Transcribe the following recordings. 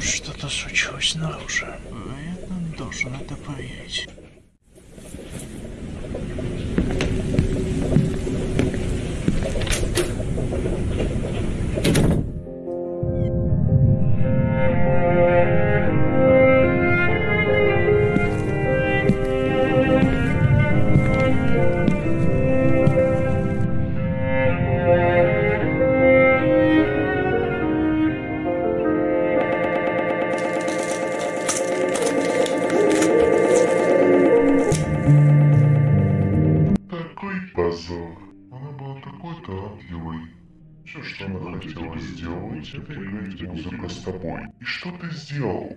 Что-то случилось снаружи. А я должен это поверить. Хотела сделать, это играть музыку с тобой. И что ты сделал?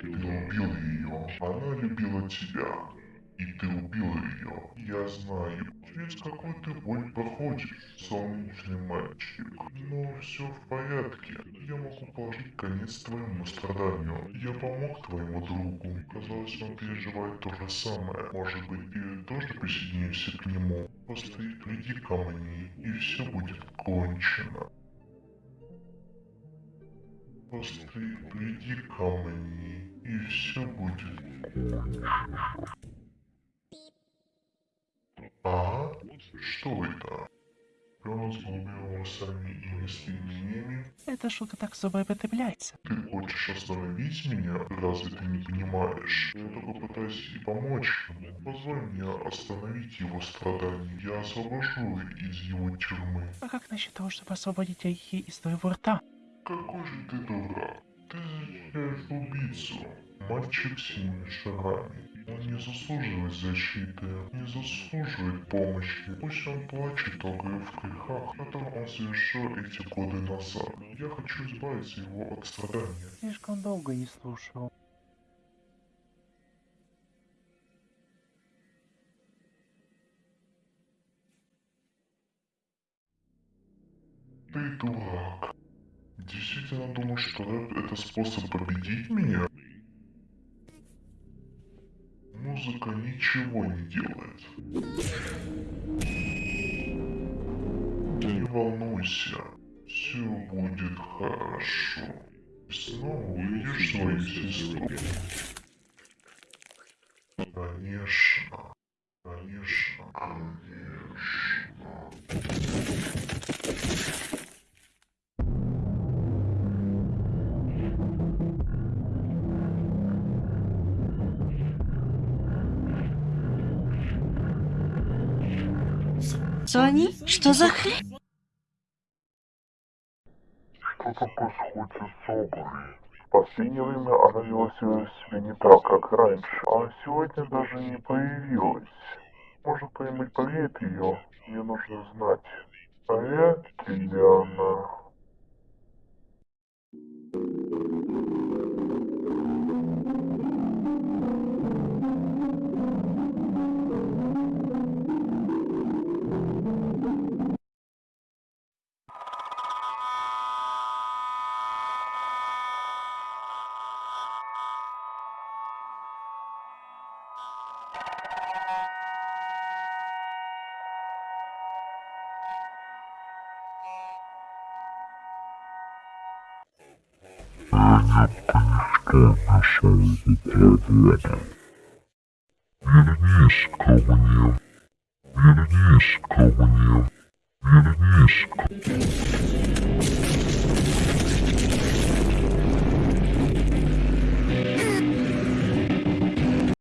Ты убил ее. Она любила тебя. И ты убил ее. Я знаю, через какой ты боль проходишь, солнечный мальчик. Но все в порядке. Я могу положить конец твоему страданию. Я помог твоему другу. Казалось, он переживает то же самое. Может быть, ты тоже присоединишься к нему. Просто приди ко мне, и все будет кончено. Просто приди ко мне, и все будет кончено. Что это? Пёс с голубыми волосами и местными Эта штука так особо употребляется. Ты хочешь остановить меня? Разве ты не понимаешь? Я только пытаюсь и помочь ему. Позволь мне остановить его страдания. Я освобожу из его тюрьмы. А как насчет того, чтобы освободить орехи из твоего рта? Какой же ты дурак. Ты защищаешь убийцу. Мальчик с синими шагами. Он не заслуживает защиты, не заслуживает помощи. Пусть он плачет о в грехах, которые он совершил эти годы назад. Я хочу избавиться его от страдания. Слишком долго не слушал. Ты дурак. Действительно думаешь, что рэп это способ победить меня? Музыка ничего не делает. Не волнуйся, все будет хорошо. Снова увидишь свою сестру. Конечно, конечно, конечно. Сони, что за хрень? Что-то происходит с Огой. В последнее время она вела себя не так, как раньше. А сегодня даже не появилась. Может, кто-нибудь проверит ее? Мне нужно знать. В порядке ли она? Вернись ко мне. Вернись ко мне. Вернись ко